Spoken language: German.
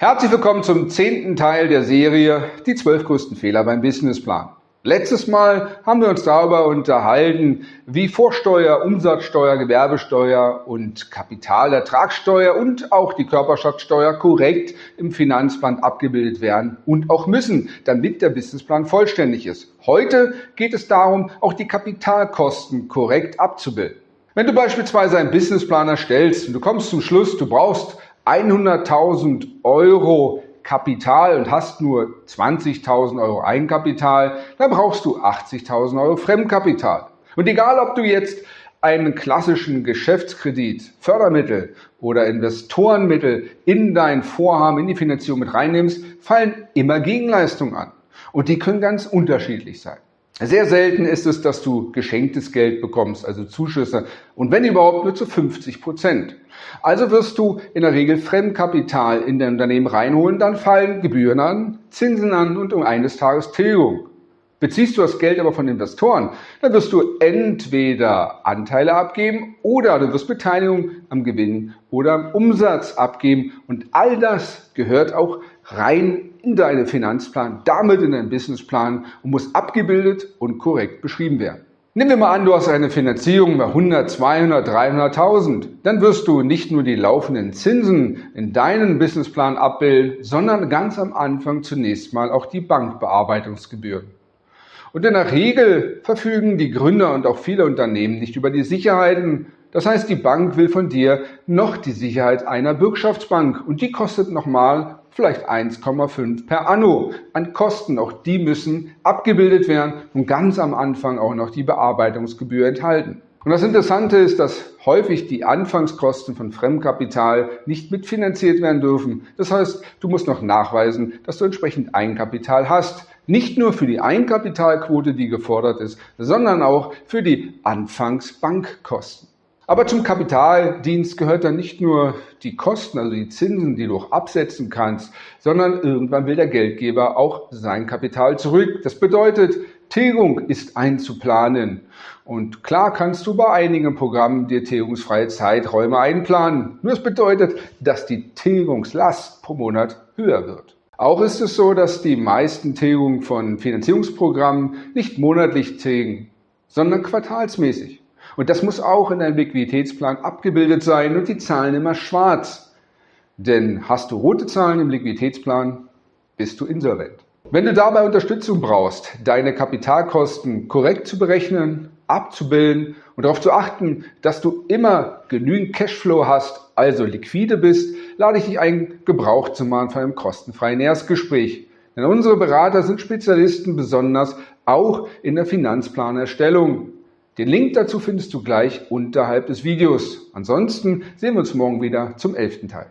Herzlich willkommen zum zehnten Teil der Serie Die zwölf größten Fehler beim Businessplan. Letztes Mal haben wir uns darüber unterhalten, wie Vorsteuer, Umsatzsteuer, Gewerbesteuer und Kapitalertragssteuer und auch die Körperschaftsteuer korrekt im Finanzplan abgebildet werden und auch müssen, damit der Businessplan vollständig ist. Heute geht es darum, auch die Kapitalkosten korrekt abzubilden. Wenn du beispielsweise einen Businessplan erstellst und du kommst zum Schluss, du brauchst 100.000 Euro Kapital und hast nur 20.000 Euro Eigenkapital, dann brauchst du 80.000 Euro Fremdkapital. Und egal, ob du jetzt einen klassischen Geschäftskredit, Fördermittel oder Investorenmittel in dein Vorhaben, in die Finanzierung mit reinnimmst, fallen immer Gegenleistungen an. Und die können ganz unterschiedlich sein. Sehr selten ist es, dass du geschenktes Geld bekommst, also Zuschüsse, und wenn überhaupt nur zu 50 Prozent. Also wirst du in der Regel Fremdkapital in dein Unternehmen reinholen, dann fallen Gebühren an, Zinsen an und um eines Tages Tilgung. Beziehst du das Geld aber von Investoren, dann wirst du entweder Anteile abgeben oder du wirst Beteiligung am Gewinn oder am Umsatz abgeben. Und all das gehört auch rein in deinen Finanzplan, damit in deinen Businessplan und muss abgebildet und korrekt beschrieben werden. Nehmen wir mal an, du hast eine Finanzierung bei 100, 200, 300.000. Dann wirst du nicht nur die laufenden Zinsen in deinen Businessplan abbilden, sondern ganz am Anfang zunächst mal auch die Bankbearbeitungsgebühren. Und in der Regel verfügen die Gründer und auch viele Unternehmen nicht über die Sicherheiten. Das heißt, die Bank will von dir noch die Sicherheit einer Bürgschaftsbank und die kostet nochmal vielleicht 1,5 per Anno an Kosten. Auch die müssen abgebildet werden und ganz am Anfang auch noch die Bearbeitungsgebühr enthalten. Und das Interessante ist, dass häufig die Anfangskosten von Fremdkapital nicht mitfinanziert werden dürfen. Das heißt, du musst noch nachweisen, dass du entsprechend Eigenkapital hast. Nicht nur für die Eigenkapitalquote, die gefordert ist, sondern auch für die Anfangsbankkosten. Aber zum Kapitaldienst gehört dann nicht nur die Kosten, also die Zinsen, die du auch absetzen kannst, sondern irgendwann will der Geldgeber auch sein Kapital zurück. Das bedeutet, Tilgung ist einzuplanen. Und klar kannst du bei einigen Programmen dir tilgungsfreie Zeiträume einplanen. Nur es bedeutet, dass die Tilgungslast pro Monat höher wird. Auch ist es so, dass die meisten Tilgungen von Finanzierungsprogrammen nicht monatlich tilgen, sondern quartalsmäßig. Und das muss auch in deinem Liquiditätsplan abgebildet sein und die Zahlen immer schwarz. Denn hast du rote Zahlen im Liquiditätsplan, bist du insolvent. Wenn du dabei Unterstützung brauchst, deine Kapitalkosten korrekt zu berechnen, abzubilden und darauf zu achten, dass du immer genügend Cashflow hast, also liquide bist, lade ich dich ein, Gebrauch zu machen von einem kostenfreien Erstgespräch. Denn unsere Berater sind Spezialisten besonders auch in der Finanzplanerstellung. Den Link dazu findest du gleich unterhalb des Videos. Ansonsten sehen wir uns morgen wieder zum elften Teil.